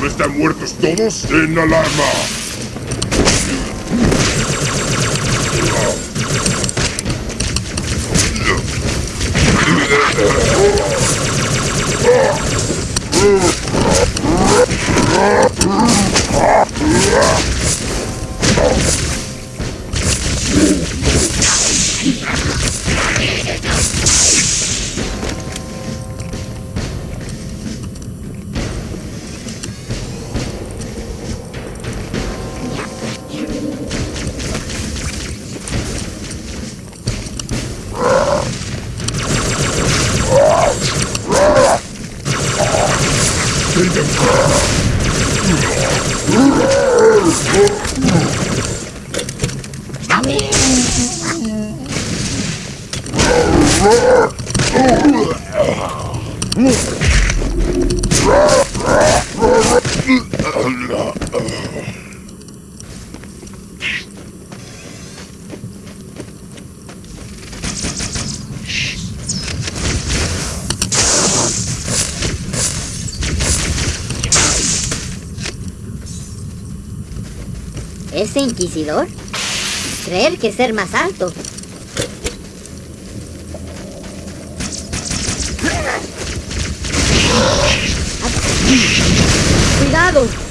¿No están muertos todos? ¡En alarma! ¿Ese inquisidor? Creer que ser más alto. ¡Cuidado!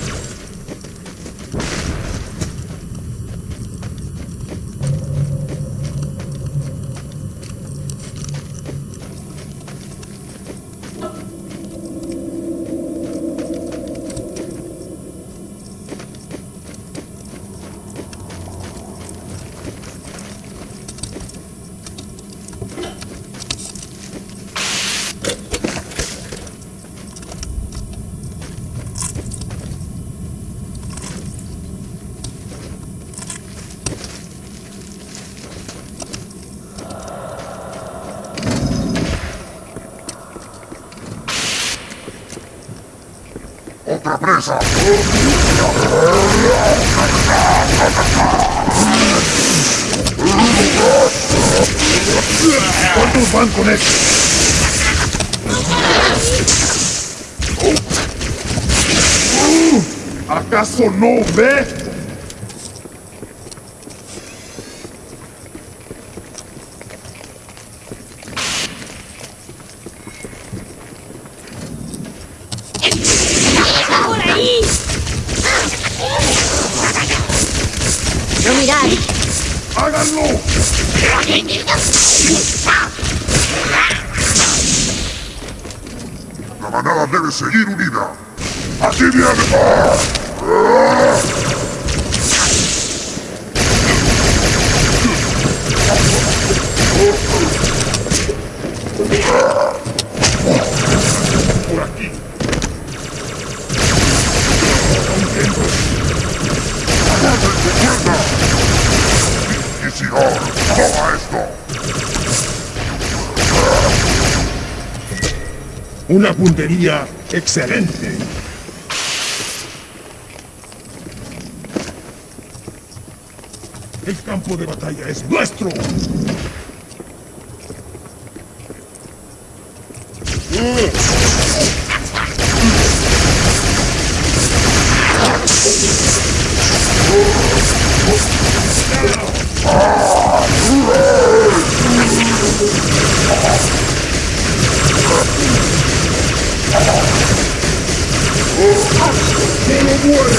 ¡Otra presa! ¿Cuántos van con esto? ¿Acaso no ve? ¡Por ahí! No mirar. ¡Háganlo! La manada debe seguir unida. ¡Aquí viene! Por aquí. Una puntería excelente. El campo de batalla es nuestro. Oh,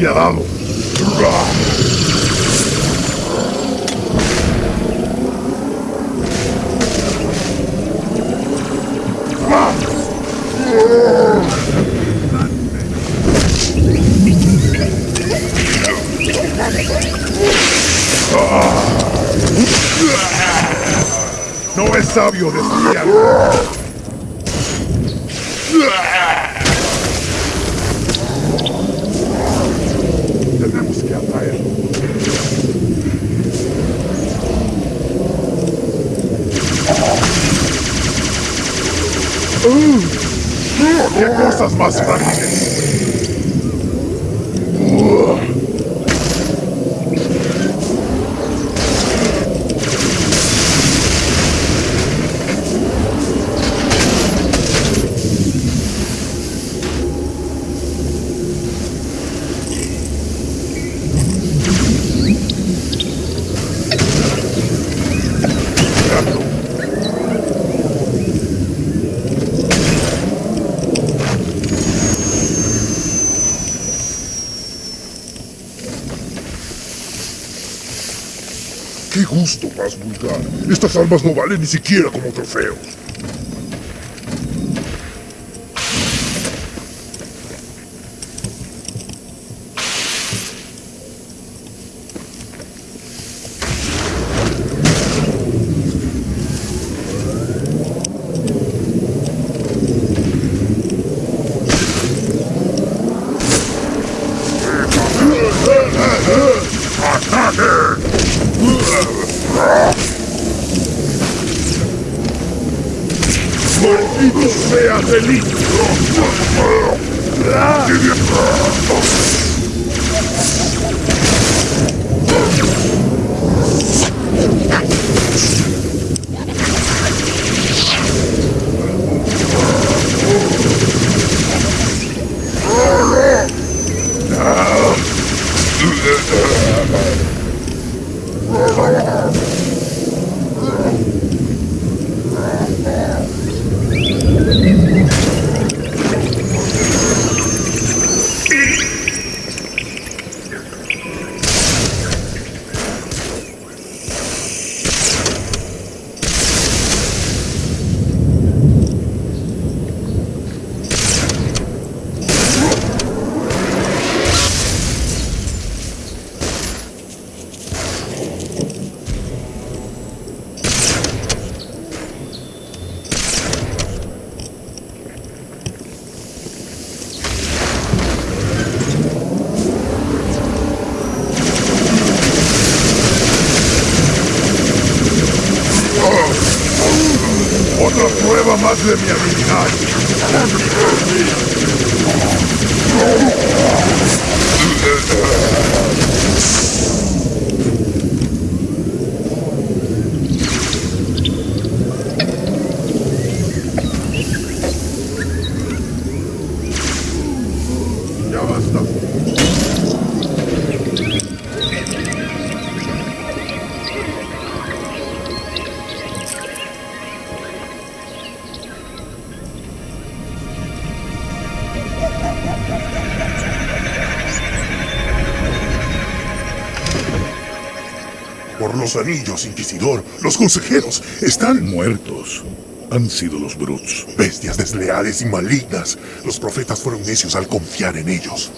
despiadado. No es sabio desviar. prosper. Gusto más vulgar! Estas armas no valen ni siquiera como trofeos. of them every night. Yeah, that's los anillos, Inquisidor, los consejeros están Muertos han sido los Bruts. bestias desleales y malignas. Los profetas fueron necios al confiar en ellos.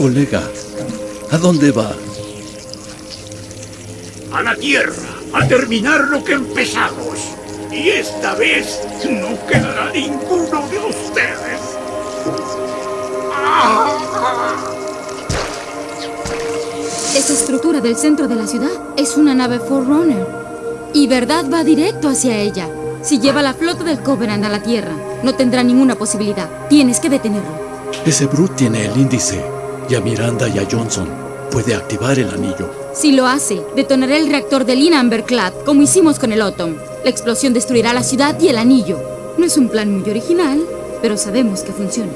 Colega, ¿a dónde va? a la Tierra, a terminar lo que empezamos. Y esta vez no quedará ninguno de ustedes. Esa estructura del centro de la ciudad es una nave Forerunner. Y Verdad va directo hacia ella. Si lleva la flota del Covenant a la Tierra, no tendrá ninguna posibilidad. Tienes que detenerlo. Ese Brute tiene el índice. Y a Miranda y a Johnson puede activar el anillo. Si lo hace, detonará el reactor del Inamberclad, como hicimos con el Autumn. La explosión destruirá la ciudad y el anillo. No es un plan muy original, pero sabemos que funciona.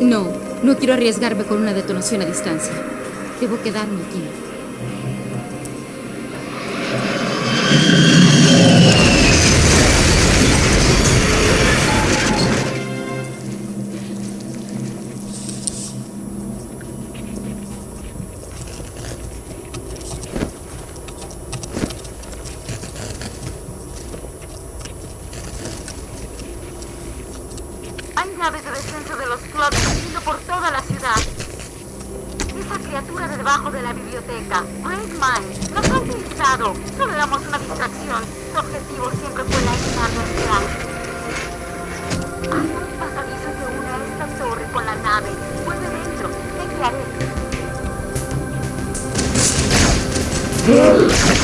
No, no quiero arriesgarme con una detonación a distancia. Debo quedarme aquí. De debajo de la biblioteca, Great Mind, nos ha utilizado. Solo éramos una distracción. Su objetivo siempre fue la inacción. Hay un pasadizo que une a esta torre con la nave. Vuelve dentro. Te guiaré.